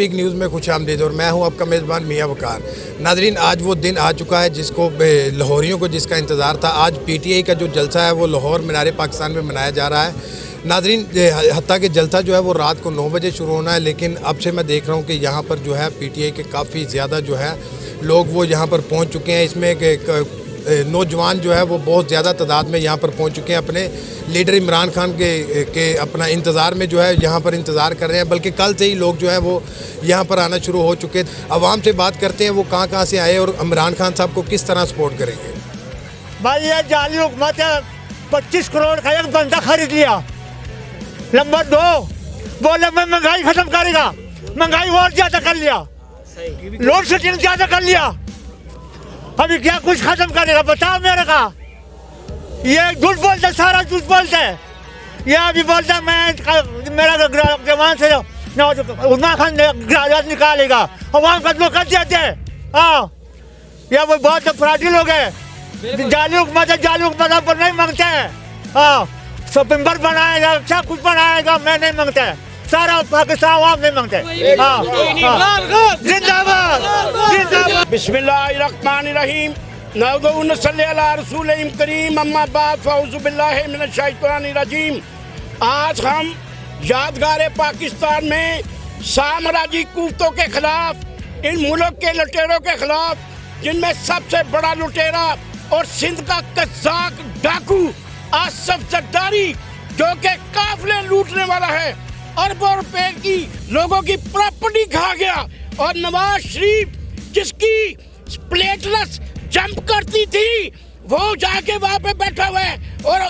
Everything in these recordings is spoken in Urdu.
اسپیک نیوز میں خوش آمدید اور میں ہوں آپ کا میزبان میاں وقار۔ ناظرین، آج وہ دن آ چکا ہے جس کو لاہوریوں کو جس کا انتظار تھا۔ آج پی ٹی آئی کا جو جلسہ ہے وہ لاہور مینار پاکستان میں منایا جا رہا ہے۔ ناظرین حتیٰ کہ جلسہ جو ہے وہ رات کو نو بجے شروع ہونا ہے، لیکن اب سے میں دیکھ رہا ہوں کہ یہاں پر جو ہے پی ٹی آئی کے کافی زیادہ جو ہے لوگ وہ یہاں پر پہنچ چکے ہیں۔ اس میں کہ نوجوان جو ہے وہ بہت زیادہ تعداد میں یہاں پر پہنچ چکے ہیں اپنے لیڈر عمران خان کے کے اپنا انتظار میں جو ہے یہاں پر انتظار کر رہے ہیں بلکہ کل سے ہی لوگ جو ہے وہ یہاں پر آنا شروع ہو چکے عوام سے بات کرتے ہیں وہ کہاں کہاں سے آئے اور عمران خان صاحب کو کس طرح سپورٹ کریں گے؟ بھائی یہ جعلی حکومت ہے پچیس کروڑ کا ایک بندہ خرید لیا۔ نمبر دو بولے میں مہنگائی ختم کرے گا۔ مہنگائی اور زیادہ کر لیا۔ لوڈ شیڈنگ زیادہ کر لیا۔ ابھی کیا کچھ ختم کرے گا بتاؤ میرے کا؟ یہ جھوٹ بولتے سارا جھوٹ بولتے یہ ابھی بولتا میں میرا جوان سے عثمان خان گراجات نکالے گا۔ عوام کا کر دیتے ہاں۔ یہ وہ بہت فراڈی لوگ ہیں۔ جعلی حکومت ہے، جعلی حکومت پر نہیں مانگتے ہیں۔ ہاں۔ سپمبر بنائے گا اچھا کچھ بنائے گا، میں نہیں مانگتا۔ سارا پاکستان عوام نہیں مانگتے۔ ہاں۔, ہاں۔ زندہ باد۔ بسم اللہ الرحمن الرحیم۔ نعوذ صلی اللہ رسول کریم، اما بعد فعوذ باللہ من الشیطان الرجیم۔ آج ہم یادگار پاکستان میں سامراجی کوفتوں کے خلاف، ان ملک کے لٹیروں کے خلاف، جن میں سب سے بڑا لٹیرا اور سندھ کا قزاق ڈاکو آصف زرداری جو کہ قافلے لوٹنے والا ہے۔ اربوں روپے کی لوگوں کی پراپرٹی کھا گیا اور نواز شریف جس کی پلیٹلس جمپ کرتی تھی، وہ جا کے وہاں پہ بیٹھا ہوا ہے۔ اور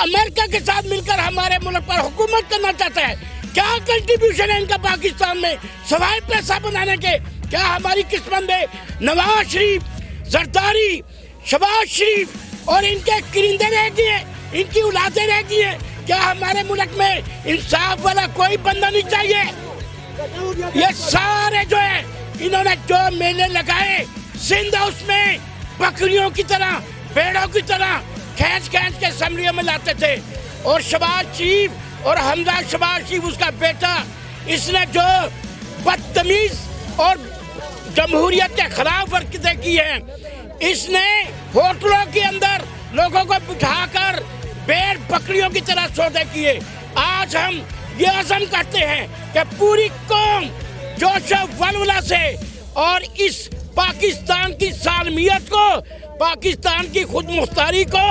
امریکہ کے ساتھ مل کر ہمارے ملک پر حکومت کرنا چاہتا ہے۔ کیا کنٹریبیوشن ہے ان کا پاکستان میں؟ سوائے پیسہ بنانے کے، کیا ہماری قسمت میں نواز شریف، زرداری، شباز شریف اور ان کے کرندے رہ گئے ان کی اولادیں رہ گئی ہیں؟ کیا ہمارے ملک میں انصاف والا کوئی بندہ نہیں چاہیے؟ یہ سارے جو ہیں انہوں نے جو میلے لگائے سندھ اس میں بکریوں کی طرح، بیڑوں کی طرح کھینچ کھینچ کے اسمبلیوں میں لاتے تھے۔ اور شباز شریف اور حمزہ شباز شریف، اس کا بیٹا، اس نے جو بدتمیز اور جمہوریت کے خلاف ورکتیں کی ہیں، اس نے ہوٹلوں کے اندر لوگوں کو بٹھا کر بیڑ بکریوں کی طرح سودے کیے۔ آج ہم یہ عزم کرتے ہیں کہ پوری قوم جوش ولولہ سے اور اس پاکستان کی سالمیت کو، پاکستان کی خود مختاری کو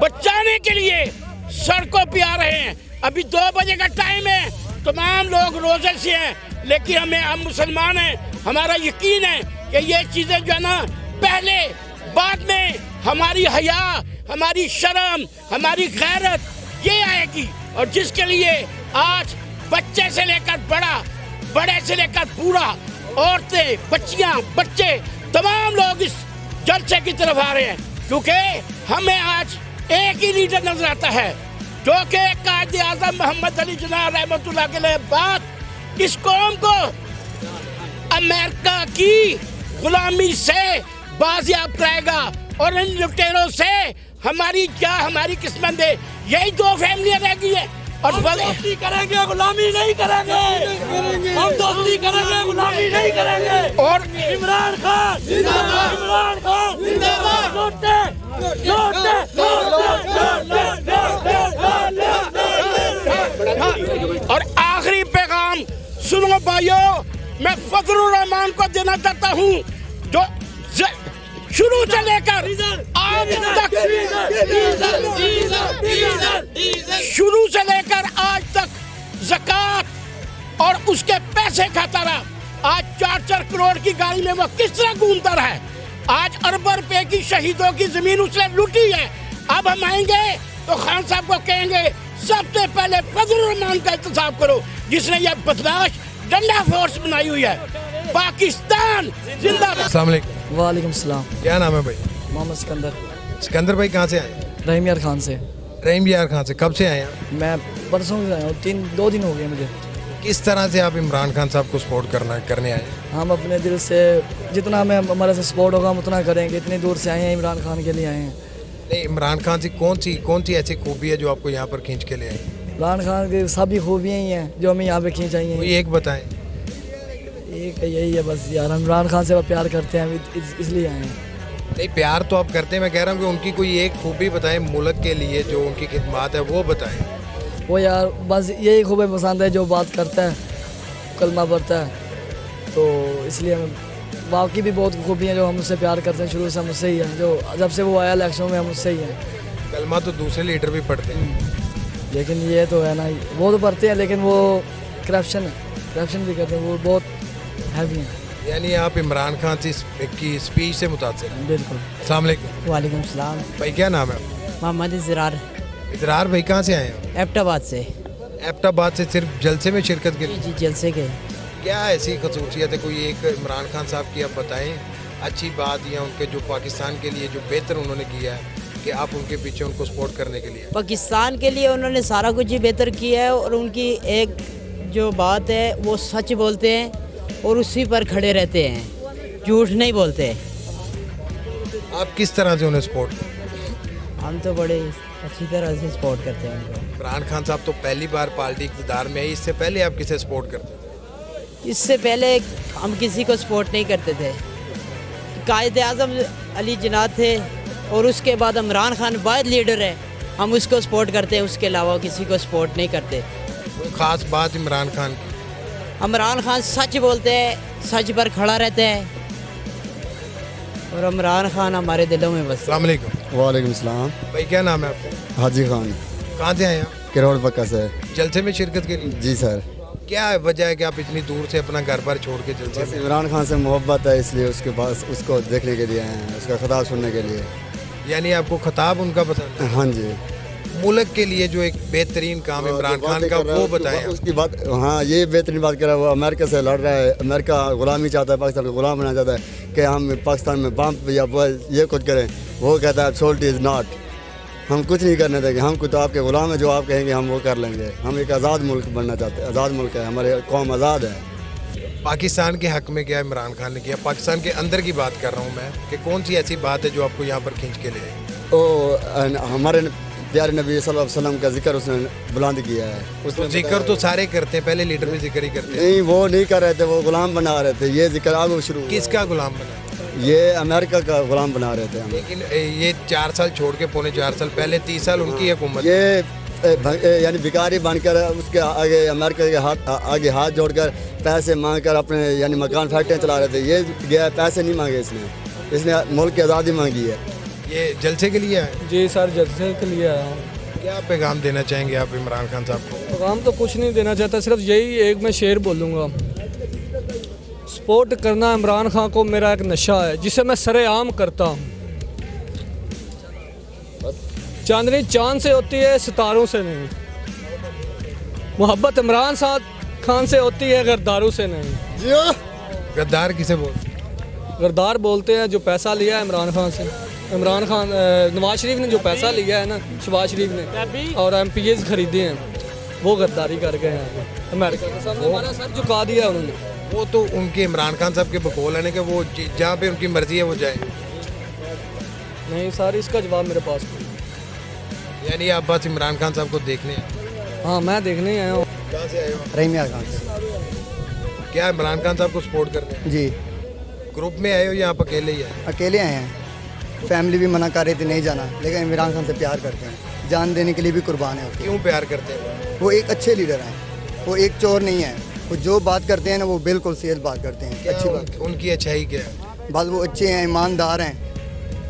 بچانے کے لیے سڑکوں پہ آ رہے ہیں۔ ابھی دو بجے کا ٹائم ہے، تمام لوگ روزے سے ہیں، لیکن ہمیں، ہم مسلمان ہیں، ہمارا یقین ہے کہ یہ چیزیں جو ہے نا، پہلے، بعد میں ہماری حیا، ہماری شرم، ہماری غیرت یہ آئے گی۔ اور جس کے لیے آج بچے سے لے کر بڑا بڑے سے لے کر بوڑھا عورتیں، بچیاں، بچے، تمام لوگ اس جلسے کی طرف آ رہے ہیں۔ کیونکہ ہمیں آج ایک ہی لیڈر نظر آتا ہے، جو کہ قائد اعظم محمد علی جناح رحمت اللہ کے لیے بعد اس قوم کو امریکہ کی غلامی سے بازیاب کرائے گا۔ اور ان لٹیروں سے ہماری کیا ہماری قسمت ہے۔ یہی دو فیملیاں رہ گئی ہیں۔ اور دوستی کریں گے غلامی نہیں کریں گے۔ ہم دوستی کریں گے غلامی نہیں کریں گے۔ اور عمران خان عمران خان لوٹے لوٹے اور آخری پیغام سنو بھائیو میں فضل الرحمان کو دینا چاہتا ہوں جو شروع سے لے کر شروع سے لے کر آج تک زکاة اور اس کے پیسے کھاتا رہا آج چار چار کروڑ کی گاڑی میں وہ کس طرح گھومتا رہا ہے؟ آج ارب روپے کی شہیدوں کی زمین اس نے لوٹی ہے۔ اب ہم آئیں گے تو خان صاحب کو کہیں گے سب سے پہلے فضل الرحمان کا احتساب کرو جس نے یہ بدلاش ڈنڈا فورس بنائی ہوئی ہے۔ پاکستان زندہ السلام علیکم۔ وعلیکم السلام۔ کیا نام ہے بھائی؟ محمد سکندر۔ سکندر بھائی کہاں سے آئے؟ ہیں رحیم یار خان سے۔ رحیم یار خان سے۔ کب سے آئے ہیں میں پرسوں سے آیا ہوں تین دو دن ہو گئے مجھے۔ کس طرح سے آپ عمران خان صاحب کو سپورٹ کرنا کرنے آئے؟ ہیں ہم اپنے دل سے جتنا ہمیں ہمارے سے سپورٹ ہوگا ہم اتنا کریں گے۔ اتنی دور سے آئے ہیں عمران خان کے لیے آئے ہیں۔ نہیں عمران خان سے کون سی کون سی ایسی خوبی ہے جو آپ کو یہاں پر کھینچ کے لے آئی؟ عمران خان کی سبھی خوبیاں ہی ہیں جو ہمیں یہاں پہ کھینچ آئی ہیں۔ ایک بتائیں۔ ہے یہی ہے بس یار عمران خان سے پیار کرتے ہیں اس لیے آئے ہیں۔ نہیں پیار تو آپ کرتے ہیں۔ میں کہہ رہا ہوں کہ ان کی کوئی ایک خوبی بتائیں ملک کے لیے جو ان کی خدمات ہے وہ بتائیں۔ وہ یار بس یہی خوبی پسند ہے جو بات کرتا ہے کلمہ پڑھتا ہے تو اس لیے ہمیں باقی بھی بہت خوبی ہیں جو ہم اس سے پیار کرتے ہیں۔ شروع سے ہم اس سے ہی ہیں۔ جو جب سے وہ آیا الیکشن میں ہم اس سے ہی ہیں۔ کلمہ تو دوسرے لیڈر بھی پڑھتے ہیں۔ لیکن یہ تو ہے نا وہ تو پڑھتے ہیں لیکن وہ کرپشن ہے۔ کرپشن بھی کرتے ہیں وہ بہت ہیوی ہیں۔ یعنی آپ عمران خان سے کی اسپیچ سے متاثر ہیں؟ بالکل۔ السلام علیکم۔ وعلیکم السلام۔ بھائی کیا نام ہے محمد زرار ادرار بھائی کہاں سے آئے ہیں؟ ایپٹ آباد سے۔ ایپٹ آباد سے صرف جلسے میں شرکت کے لیے؟ جی جلسے کے۔ کیا ایسی خصوصیت ہے؟ کوئی ایک عمران خان صاحب کی آپ بتائیں اچھی بات یا ان کے جو پاکستان کے لیے جو بہتر انہوں نے کیا ہے کہ آپ ان کے پیچھے ان کو سپورٹ کرنے کے لیے؟ پاکستان کے لیے انہوں نے سارا کچھ ہی بہتر کیا ہے اور ان کی ایک جو بات ہے وہ سچ بولتے ہیں۔ اور اسی پر کھڑے رہتے ہیں۔ جھوٹ نہیں بولتے۔ آپ کس طرح سے انہیں سپورٹ ہم تو بڑے اچھی طرح سے سپورٹ کرتے ہیں۔ ان کو عمران خان صاحب تو پہلی بار پارٹی اقتدار میں ہے اس سے پہلے آپ کسے سپورٹ کرتے تھے اس سے پہلے ہم کسی کو سپورٹ نہیں کرتے تھے۔ قائد اعظم علی جناد تھے اور اس کے بعد عمران خان واحد لیڈر ہے ہم اس کو سپورٹ کرتے ہیں اس کے علاوہ کسی کو سپورٹ نہیں کرتے۔ خاص بات عمران خان کی؟ عمران خان سچ بولتے ہیں سچ پر کھڑا رہتے ہیں۔ اور عمران خان ہمارے دلوں میں بس السلام علیکم۔ وعلیکم السلام۔ بھائی کیا نام ہے آپ کا حاجی خان۔ کہاں سے آئے ہیں آپ؟ کروڑ پکا سے جلسے میں شرکت کے لیے؟ جی سر۔ کیا وجہ ہے کہ آپ اتنی دور سے اپنا گھر بار چھوڑ کے جلسے بس میں عمران خان سے محبت ہے اس لیے اس کے پاس اس کو دیکھنے کے لیے آئے ہیں اس کا خطاب سننے کے لیے۔ یعنی آپ کو خطاب ان کا پسند ہے؟ ہاں جی۔ ملک کے لیے جو ایک بہترین کام عمران جو خان کا وہ بات- اس کی بات ہاں یہ بہترین بات کر رہا ہے وہ امریکہ سے لڑ رہا ہے امریکہ غلامی چاہتا ہے پاکستان کو غلام بنانا چاہتا ہے کہ ہم پاکستان میں بم یا یہ کچھ کریں۔ وہ کہتا ہے سولٹ از ناٹ ہم کچھ نہیں کرنے دیں گے ہم کو تو آپ کے غلام ہیں جو آپ کہیں گے ہم وہ کر لیں گے۔ ہم ایک آزاد ملک بننا چاہتے ہیں آزاد ملک ہے ہمارے قوم آزاد ہے۔ پاکستان کے حق میں کیا عمران خان نے کیا؟ پاکستان کے اندر کی بات کر رہا ہوں میں کہ کون سی ایسی بات ہے جو آپ کو یہاں پر کھینچ کے لے وہ ہمارے پیارے نبی صلی اللہ علیہ وسلم کا ذکر اس نے بلند کیا ہے۔ اس نے ذکر تو سارے کرتے ہیں پہلے لیڈر بھی ذکر ہی کرتے ہیں۔ نہیں وہ نہیں کر رہے تھے وہ غلام بنا رہے تھے۔ یہ ذکر آگے شروع۔ کس کا غلام بنا یہ امریکہ کا غلام بنا رہے تھے لیکن یہ چار سال چھوڑ کے پونے چار سال پہلے تیس سال ان کی حکومت۔ یہ یعنی بھکاری بن کر اس کے آگے امریکہ کے ہاتھ آگے ہاتھ جوڑ کر پیسے مانگ کر اپنے یعنی مکان فیکٹریاں چلا رہے تھے۔ یہ گیا پیسے نہیں مانگے اس نے۔ اس نے ملک کی آزادی مانگی ہے۔ یہ جلسے کے لیے آئے جی سر جلسے کے لیے آیا ہوں کیا پیغام دینا چاہیں گے آپ عمران خان صاحب کو؟ پیغام تو کچھ نہیں دینا چاہتا صرف یہی ایک میں شعر بولوں گا۔ سپورٹ کرنا عمران خان کو میرا ایک نشہ ہے جسے میں سر عام کرتا ہوں۔ چاندنی چاند سے ہوتی ہے ستاروں سے نہیں۔ محبت عمران خان سے ہوتی ہے غرداروں سے نہیں۔ غدار کسے بولتے غردار بولتے ہیں جو پیسہ لیا ہے عمران خان سے۔ عمران خان نواز شریف نے جو پیسہ لیا ہے نا شباز شریف نے اور ایم پی ایز خریدے ہیں۔ وہ غداری کر گئے ہیں۔ امریکہ کے سامنے ہمارا سر جھکا دیا انہوں نے۔ وہ تو ان کے عمران خان صاحب کے بقول ہے نا کہ وہ ج- جہاں پہ ان کی مرضی ہے وہ جائیں۔ نہیں سر اس کا جواب میرے پاس۔ یعنی آپ بس عمران خان صاحب کو دیکھنے ہیں۔ ہاں میں دیکھنے ہی آیا ہوں۔ کہاں سے آئے ہو؟ رحمیہ خان۔ سے کیا عمران خان صاحب کو سپورٹ کرتے ہیں؟ جی۔ گروپ میں آئے ہو یا آپ اکیلے ہی آئے اکیلے آئے ہیں۔ فیملی بھی منع کر رہی تھی نہیں جانا لیکن عمران خان سے پیار کرتے ہیں۔ جان دینے کے لیے بھی قربان کے کیوں پیار کرتے ہیں؟ وہ ایک اچھے لیڈر ہیں۔ وہ ایک چور نہیں ہے وہ جو بات کرتے ہیں نا وہ بالکل سیل بات کرتے ہیں۔ اچھی بات۔ ان کی اچھائی کیا ہے؟ بس وہ اچھے ہیں ایماندار ہیں۔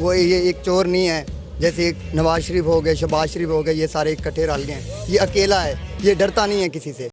وہ یہ ایک چور نہیں ہے جیسے ایک نواز شریف ہو گئے شباز شریف ہو گئے یہ سارے اکٹھے رل گئے ہیں۔ یہ اکیلا ہے یہ ڈرتا نہیں ہے کسی سے۔